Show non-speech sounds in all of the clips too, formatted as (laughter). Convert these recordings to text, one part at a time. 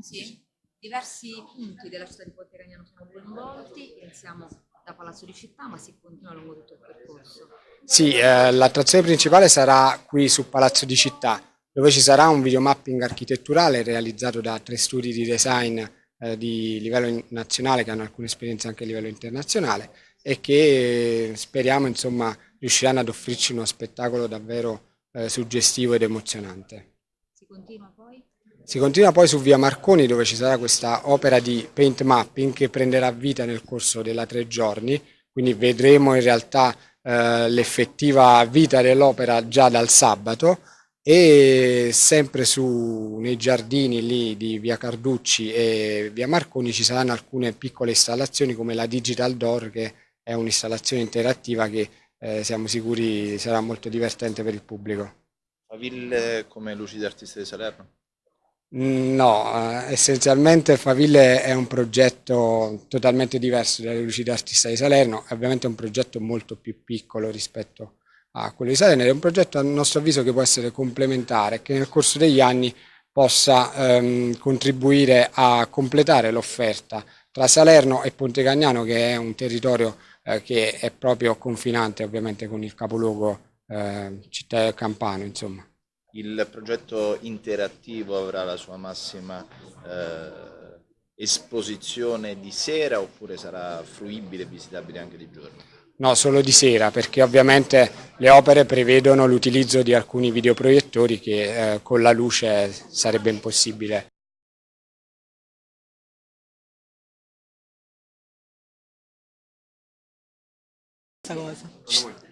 Sì, diversi punti della città di Ponte Cagnano sono coinvolti, iniziamo da Palazzo di Città ma si continua lungo tutto il percorso. Sì, eh, l'attrazione principale sarà qui su Palazzo di Città, dove ci sarà un videomapping architetturale realizzato da tre studi di design eh, di livello nazionale che hanno alcune esperienze anche a livello internazionale e che speriamo insomma riusciranno ad offrirci uno spettacolo davvero eh, suggestivo ed emozionante. Si continua poi? Si continua poi su via Marconi dove ci sarà questa opera di paint mapping che prenderà vita nel corso della tre giorni, quindi vedremo in realtà eh, l'effettiva vita dell'opera già dal sabato e sempre su, nei giardini lì di via Carducci e via Marconi ci saranno alcune piccole installazioni come la Digital Door che è un'installazione interattiva che eh, siamo sicuri sarà molto divertente per il pubblico. Faville come Luci d'Artista di Salerno? No, eh, essenzialmente Faville è un progetto totalmente diverso dalle Luci d'Artista di Salerno, è ovviamente un progetto molto più piccolo rispetto a quello di Salerno, è un progetto a nostro avviso che può essere complementare, che nel corso degli anni possa ehm, contribuire a completare l'offerta tra Salerno e Ponte Cagnano che è un territorio eh, che è proprio confinante ovviamente con il capoluogo eh, città Campano insomma. Il progetto interattivo avrà la sua massima eh, esposizione di sera oppure sarà fruibile e visitabile anche di giorno? No, solo di sera, perché ovviamente le opere prevedono l'utilizzo di alcuni videoproiettori che eh, con la luce sarebbe impossibile cosa.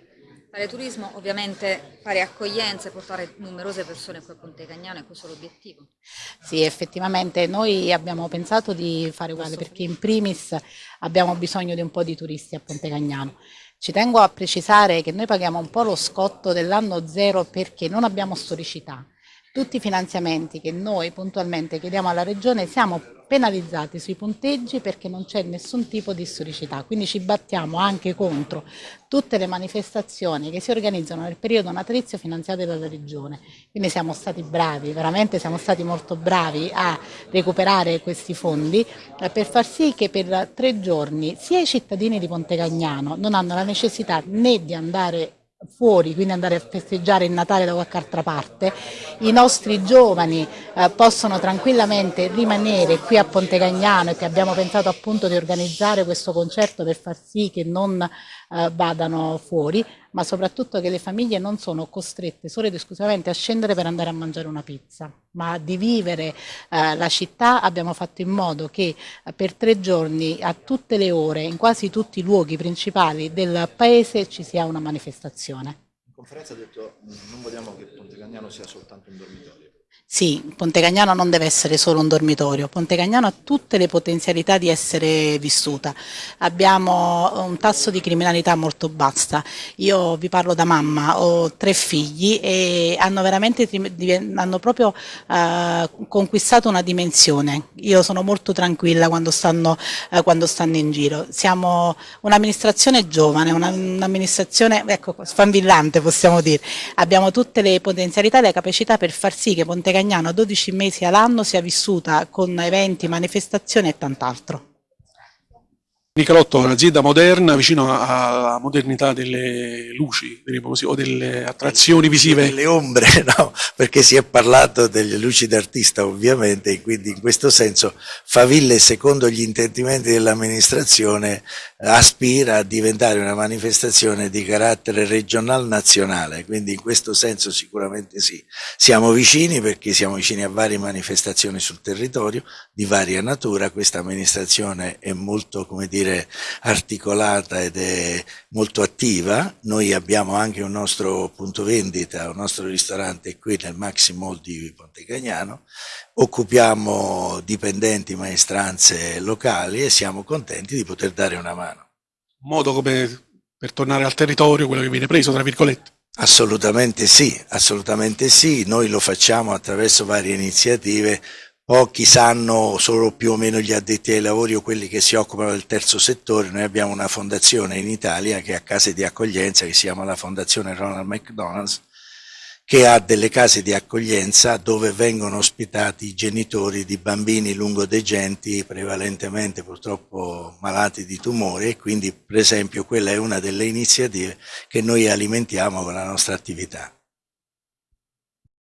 Fare turismo, ovviamente fare accoglienza e portare numerose persone qui a Ponte Cagnano è questo l'obiettivo? Sì, effettivamente noi abbiamo pensato di fare uguale perché in primis abbiamo bisogno di un po' di turisti a Ponte Cagnano. Ci tengo a precisare che noi paghiamo un po' lo scotto dell'anno zero perché non abbiamo storicità. Tutti i finanziamenti che noi puntualmente chiediamo alla Regione siamo penalizzati sui punteggi perché non c'è nessun tipo di storicità, quindi ci battiamo anche contro tutte le manifestazioni che si organizzano nel periodo natalizio finanziate dalla Regione. Quindi siamo stati bravi, veramente siamo stati molto bravi a recuperare questi fondi eh, per far sì che per tre giorni sia i cittadini di Ponte Cagnano non hanno la necessità né di andare fuori, quindi andare a festeggiare il Natale da qualche altra parte, i nostri giovani eh, possono tranquillamente rimanere qui a Ponte Cagnano e che abbiamo pensato appunto di organizzare questo concerto per far sì che non eh, vadano fuori, ma soprattutto che le famiglie non sono costrette solo ed esclusivamente a scendere per andare a mangiare una pizza, ma di vivere eh, la città abbiamo fatto in modo che eh, per tre giorni a tutte le ore, in quasi tutti i luoghi principali del paese ci sia una manifestazione. In conferenza ha detto non vogliamo che Ponte Cagnano sia soltanto un dormitorio. Sì, Ponte Cagnano non deve essere solo un dormitorio, Ponte Cagnano ha tutte le potenzialità di essere vissuta. Abbiamo un tasso di criminalità molto bassa. Io vi parlo da mamma, ho tre figli e hanno veramente hanno proprio eh, conquistato una dimensione. Io sono molto tranquilla quando stanno, eh, quando stanno in giro. Siamo un'amministrazione giovane, un'amministrazione ecco, sfanvillante possiamo dire. Abbiamo tutte le potenzialità e le capacità per far sì che Ponte Cagnano 12 mesi all'anno sia vissuta con eventi, manifestazioni e tant'altro. Nicalotto è un'azienda moderna, vicino alla modernità delle luci, così, o delle attrazioni visive. Delle ombre, (laughs) no, perché si è parlato delle luci d'artista ovviamente, e quindi in questo senso Faville, secondo gli intendimenti dell'amministrazione, aspira a diventare una manifestazione di carattere regional-nazionale, quindi in questo senso sicuramente sì. Siamo vicini perché siamo vicini a varie manifestazioni sul territorio, di varia natura, questa amministrazione è molto, come dire, dire, articolata ed è molto attiva. Noi abbiamo anche un nostro punto vendita, un nostro ristorante qui nel Maxi Mall di Ponte Cagnano. Occupiamo dipendenti, maestranze locali e siamo contenti di poter dare una mano. Un modo come per tornare al territorio, quello che viene preso, tra virgolette. Assolutamente sì, assolutamente sì, noi lo facciamo attraverso varie iniziative pochi sanno solo più o meno gli addetti ai lavori o quelli che si occupano del terzo settore, noi abbiamo una fondazione in Italia che ha case di accoglienza che si chiama la Fondazione Ronald McDonald's che ha delle case di accoglienza dove vengono ospitati i genitori di bambini lungodegenti, prevalentemente purtroppo malati di tumore e quindi per esempio quella è una delle iniziative che noi alimentiamo con la nostra attività.